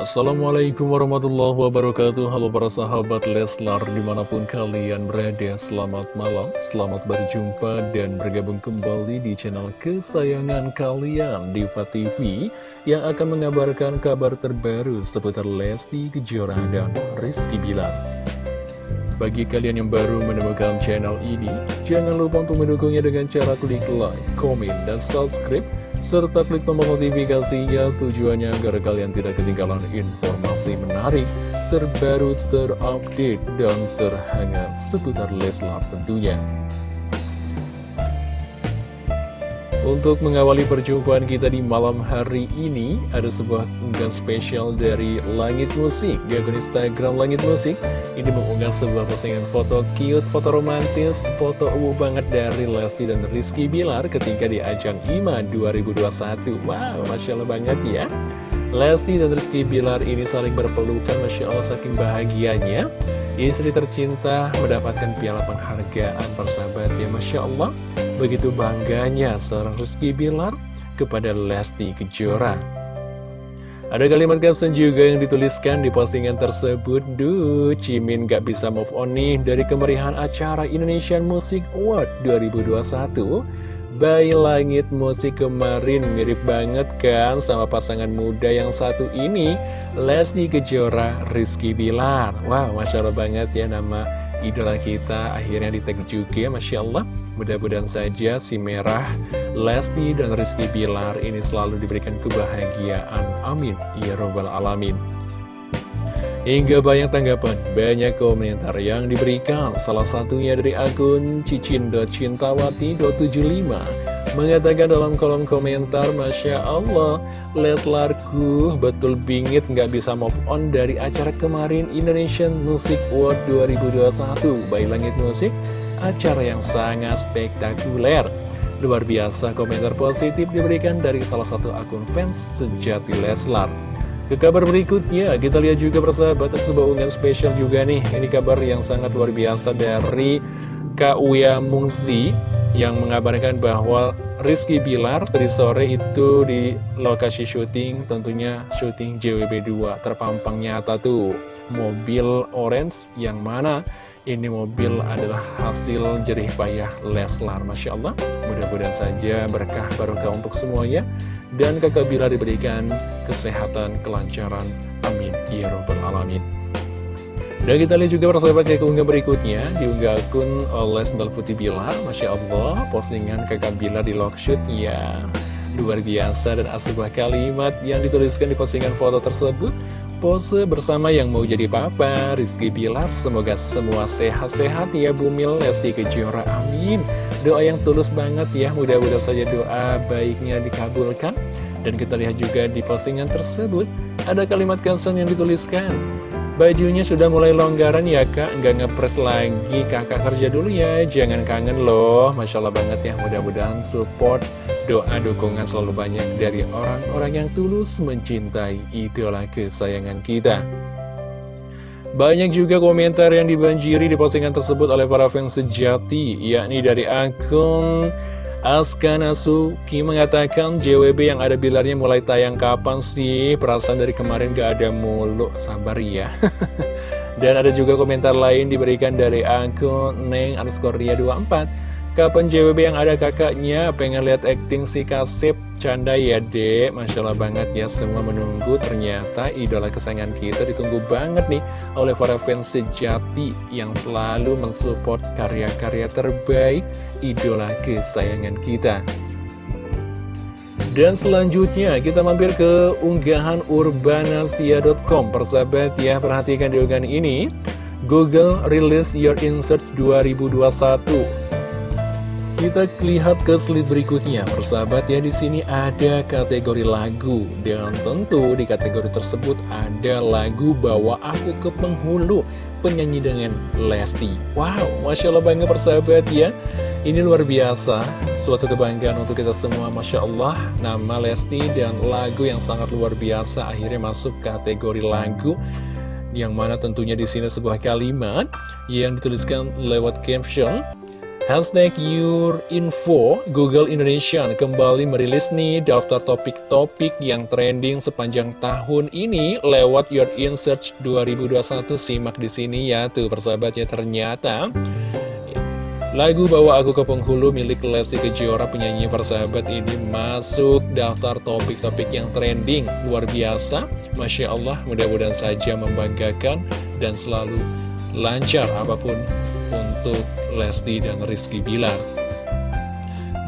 Assalamualaikum warahmatullahi wabarakatuh. Halo para sahabat Leslar di mana pun kalian berada Selamat malam, selamat berjumpa dan bergabung kembali di channel kesayangan kalian Diva TV Yang akan mengabarkan kabar terbaru seputar Lesti Kejora dan Rizky Bilar. Bagi kalian yang baru menemukan channel ini, jangan lupa untuk mendukungnya dengan cara klik like, komen, dan subscribe, serta klik tombol notifikasinya tujuannya agar kalian tidak ketinggalan informasi menarik, terbaru, terupdate, dan terhangat seputar Leslar tentunya. Untuk mengawali perjumpaan kita di malam hari ini, ada sebuah unggahan spesial dari Langit Musik di akun Instagram Langit Musik. Ini mengunggah sebuah postingan foto cute, foto romantis, foto uwu banget dari Lesti dan Rizky Bilar ketika di ajang IMA 2021. Wow, Masya Allah banget ya. Lesti dan Rizky Bilar ini saling berpelukan, Masya Allah saking bahagianya. Istri tercinta mendapatkan piala penghargaan persahabat ya Masya Allah Begitu bangganya seorang Rizky Bilar kepada Lesti Kejora. Ada kalimat caption juga yang dituliskan di postingan tersebut. Duh, Cimin gak bisa move on nih dari kemeriahan acara Indonesian Music Award 2021 Bayi Langit Musik kemarin mirip banget kan sama pasangan muda yang satu ini? Lesti Kejora, Rizky Bilar. Wow, Masya Allah banget ya nama idola kita akhirnya di tag juga Masya Allah. Mudah-mudahan saja si merah Lesti dan Rizky Bilar ini selalu diberikan kebahagiaan. Amin. Ya robbal alamin. Hingga banyak tanggapan, banyak komentar yang diberikan. Salah satunya dari akun cicin.cintawati.75 Mengatakan dalam kolom komentar Masya Allah Leslarku betul bingit nggak bisa move on dari acara kemarin Indonesian Music World 2021 Bayi Langit Musik Acara yang sangat spektakuler. Luar biasa komentar positif diberikan dari salah satu akun fans sejati Leslar. Ke kabar berikutnya, kita lihat juga persahabat sebuah unggahan spesial juga nih. Ini kabar yang sangat luar biasa dari Kak Uya Mungzi yang mengabarkan bahwa Rizky Bilar tadi sore itu di lokasi syuting tentunya syuting JWB2 terpampang nyata tuh. Mobil orange yang mana? Ini mobil adalah hasil jerih payah Leslar Masya Allah. Mudah-mudahan saja berkah barokah untuk semuanya. Dan kakak Bilar diberikan kesehatan kelancaran. Amin. Ya robbal alamin dan kita lihat juga persahabat ya keunggah berikutnya. Diunggah akun oleh Sendal Putih Bilar Masya Allah postingan kakak Bilar di shoot Ya. Luar biasa dan sebuah kalimat yang dituliskan di postingan foto tersebut. Pose bersama yang mau jadi papa Rizky Bilar. Semoga semua sehat-sehat ya Bumil Lesti Kejora Amin. Doa yang tulus banget ya Mudah-mudahan saja doa baiknya dikabulkan. Dan kita lihat juga di postingan tersebut Ada kalimat caption yang dituliskan Bajunya sudah mulai longgaran ya kak, nggak ngepres lagi kakak kerja dulu ya, jangan kangen loh. Masya Allah banget ya, mudah-mudahan support, doa, dukungan selalu banyak dari orang-orang yang tulus mencintai idola kesayangan kita. Banyak juga komentar yang dibanjiri di postingan tersebut oleh para fans sejati, yakni dari akun Aska Nasuki mengatakan JWB yang ada bilarnya mulai tayang kapan sih? Perasaan dari kemarin gak ada mulu, sabar ya. Dan ada juga komentar lain diberikan dari akun Neng underscore 24 Kapan JWB yang ada kakaknya? Pengen lihat acting si Kasip? Canda ya dek. Masya Allah banget ya semua menunggu. Ternyata idola kesayangan kita ditunggu banget nih Oleh para fans sejati Yang selalu mensupport karya-karya terbaik Idola kesayangan kita. Dan selanjutnya kita mampir ke unggahan urbanasia.com Persahabat ya perhatikan di unggahan ini. Google Release Your Insert 2021 kita lihat ke slide berikutnya, persahabat ya di sini ada kategori lagu dan tentu di kategori tersebut ada lagu Bawa Aku ke Penghulu penyanyi dengan Lesti. Wow, masya Allah bangga persahabat ya. Ini luar biasa, suatu kebanggaan untuk kita semua, masya Allah. Nama Lesti dan lagu yang sangat luar biasa akhirnya masuk kategori lagu yang mana tentunya di sini sebuah kalimat yang dituliskan lewat caption Hashtag Your Info, Google Indonesia kembali merilis nih daftar topik-topik yang trending sepanjang tahun ini lewat Your In Search 2021. Simak di sini ya, tuh persahabat ya ternyata lagu Bawa Aku ke Penghulu milik Lesti Kejora penyanyi persahabat ini masuk daftar topik-topik yang trending luar biasa. Masya Allah, mudah-mudahan saja membanggakan dan selalu lancar apa pun untuk Lesti dan Rizky Bilar.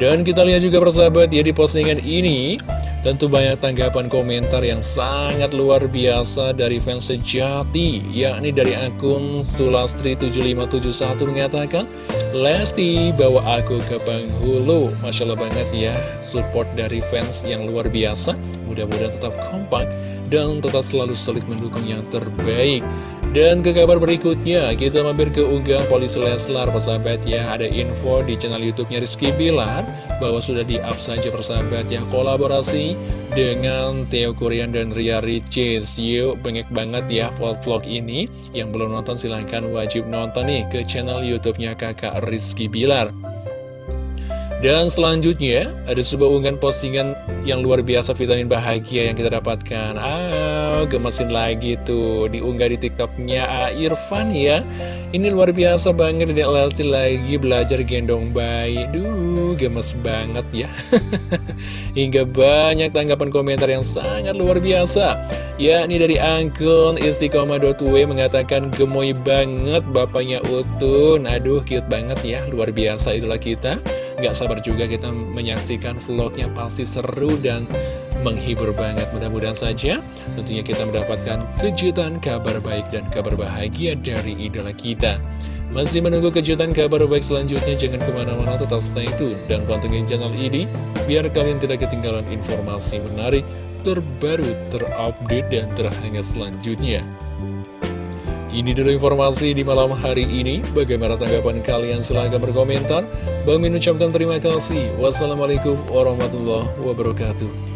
Dan kita lihat juga persahabat ya di postingan ini Tentu banyak tanggapan komentar yang sangat luar biasa dari fans sejati Yakni dari akun Sulastri7571 mengatakan Lesti bawa aku ke penghulu Masya Allah banget ya Support dari fans yang luar biasa. Mudah-mudahan tetap kompak Dan tetap selalu solid mendukung yang terbaik dan ke kabar berikutnya, kita mampir ke unggahan Polisi Leslar, persahabat ya. Ada info di channel YouTube-nya Rizky Bilar, bahwa sudah di-up saja persahabat ya, kolaborasi dengan Theo Kurian dan Ria Ricis. Yuk, bengek banget ya vlog-vlog ini. Yang belum nonton silahkan wajib nonton nih ke channel YouTube-nya kakak Rizky Bilar. Dan selanjutnya, ada sebuah unggahan postingan yang luar biasa vitamin bahagia yang kita dapatkan. Ah, gemesin lagi tuh, diunggah di tiktoknya Irfan ya. Ini luar biasa banget, dan Lesti lagi belajar gendong bayi. Duh, gemes banget ya. Hingga banyak tanggapan komentar yang sangat luar biasa. Ya, ini dari Angkun Istiqomah.w mengatakan gemoy banget bapaknya Utun. Aduh, cute banget ya, luar biasa itulah kita. Gak sabar juga kita menyaksikan vlognya pasti seru dan menghibur banget. Mudah-mudahan saja tentunya kita mendapatkan kejutan kabar baik dan kabar bahagia dari idola kita. Masih menunggu kejutan kabar baik selanjutnya Jangan ke mana-mana tetap stay tune dan pantengin channel ini Biar kalian tidak ketinggalan informasi menarik terbaru, terupdate, dan terhangat selanjutnya ini dulu informasi di malam hari ini. Bagaimana tanggapan kalian? Silahkan berkomentar. Bang Min ucapkan terima kasih. Wassalamualaikum warahmatullahi wabarakatuh.